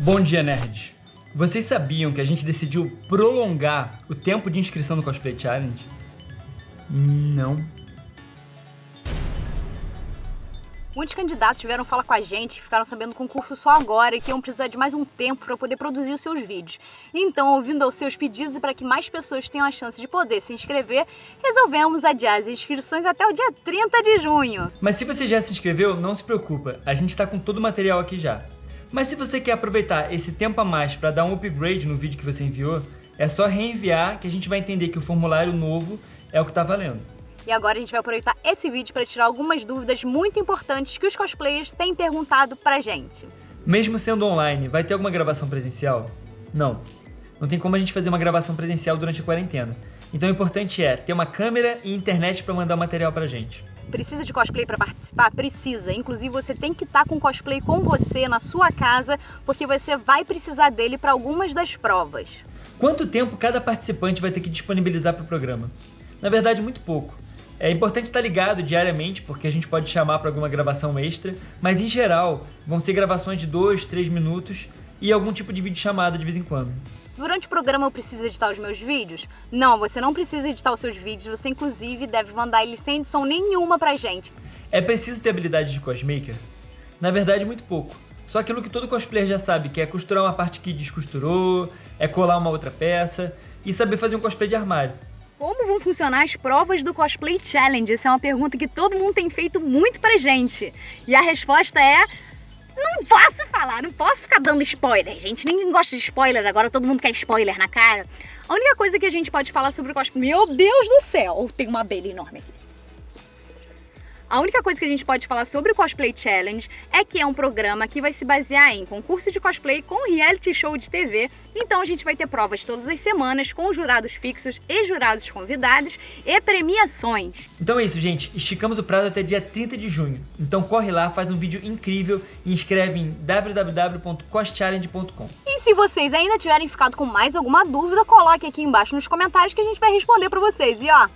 Bom dia, nerds! Vocês sabiam que a gente decidiu prolongar o tempo de inscrição no Cosplay Challenge? Não. Muitos candidatos vieram falar com a gente, ficaram sabendo do concurso só agora e que iam precisar de mais um tempo para poder produzir os seus vídeos. Então, ouvindo aos seus pedidos e para que mais pessoas tenham a chance de poder se inscrever, resolvemos adiar as inscrições até o dia 30 de junho. Mas se você já se inscreveu, não se preocupa, a gente está com todo o material aqui já. Mas se você quer aproveitar esse tempo a mais para dar um upgrade no vídeo que você enviou, é só reenviar que a gente vai entender que o formulário novo é o que está valendo. E agora a gente vai aproveitar esse vídeo para tirar algumas dúvidas muito importantes que os cosplayers têm perguntado pra gente. Mesmo sendo online, vai ter alguma gravação presencial? Não. Não tem como a gente fazer uma gravação presencial durante a quarentena. Então o importante é ter uma câmera e internet para mandar o material pra gente. Precisa de cosplay para participar? Precisa. Inclusive, você tem que estar tá com cosplay com você na sua casa, porque você vai precisar dele para algumas das provas. Quanto tempo cada participante vai ter que disponibilizar para o programa? Na verdade, muito pouco. É importante estar ligado diariamente, porque a gente pode chamar para alguma gravação extra, mas em geral, vão ser gravações de 2, 3 minutos e algum tipo de vídeo chamada de vez em quando. Durante o programa eu preciso editar os meus vídeos? Não, você não precisa editar os seus vídeos, você inclusive deve mandar eles sem edição nenhuma pra gente. É preciso ter habilidade de cosmaker? Na verdade, muito pouco. Só aquilo que todo cosplayer já sabe, que é costurar uma parte que descosturou, é colar uma outra peça e saber fazer um cosplay de armário. Como vão funcionar as provas do Cosplay Challenge? Essa é uma pergunta que todo mundo tem feito muito pra gente. E a resposta é falar, não posso ficar dando spoiler, gente. Ninguém gosta de spoiler, agora todo mundo quer spoiler na cara. A única coisa que a gente pode falar sobre o cosplay... Meu Deus do céu! Tem uma abelha enorme aqui. A única coisa que a gente pode falar sobre o Cosplay Challenge é que é um programa que vai se basear em concurso de cosplay com reality show de TV. Então a gente vai ter provas todas as semanas com jurados fixos e jurados convidados e premiações. Então é isso, gente. Esticamos o prazo até dia 30 de junho. Então corre lá, faz um vídeo incrível e inscreve em www.coschallenge.com. E se vocês ainda tiverem ficado com mais alguma dúvida, coloque aqui embaixo nos comentários que a gente vai responder para vocês. E ó,